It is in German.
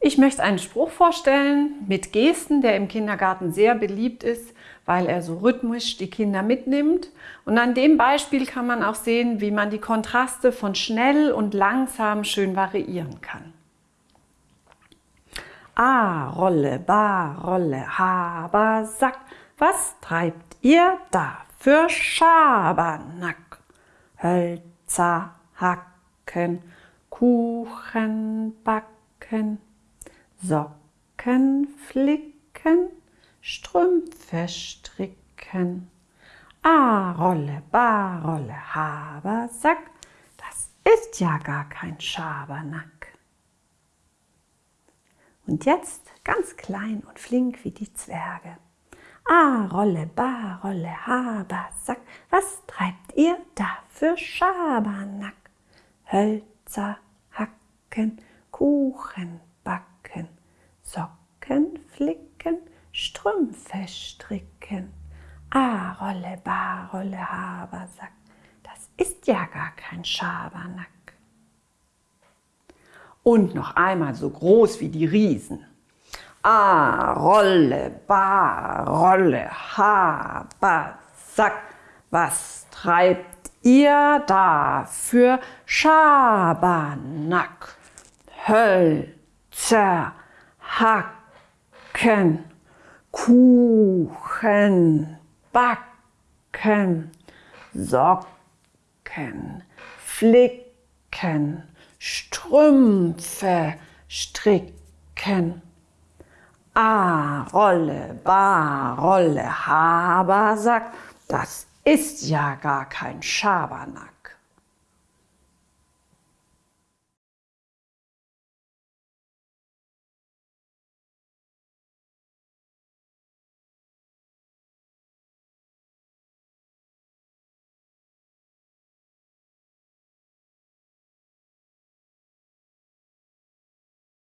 Ich möchte einen Spruch vorstellen mit Gesten, der im Kindergarten sehr beliebt ist, weil er so rhythmisch die Kinder mitnimmt. Und an dem Beispiel kann man auch sehen, wie man die Kontraste von schnell und langsam schön variieren kann. A, Rolle, Ba, Rolle, Haber, Sack. Was treibt ihr da für Schabernack? Hölzer, Hacken, Kuchen backen. Socken flicken, Strümpfe stricken. A Rolle, Ba Rolle, Habersack, das ist ja gar kein Schabernack. Und jetzt ganz klein und flink wie die Zwerge. A Rolle, Ba Rolle, Habersack, was treibt ihr da für Schabernack? Hölzer, Hacken, Kuchen backen, Socken flicken, Strümpfe stricken. A Rolle, Ba Rolle, Habersack, das ist ja gar kein Schabernack. Und noch einmal so groß wie die Riesen. A Rolle, Ba Rolle, Habersack, was treibt ihr da für Schabernack? Höll, zerhacken, Kuchen backen, Socken flicken, Strümpfe stricken. A, Rolle, Ba, Rolle, Habersack, das ist ja gar kein Schabernack.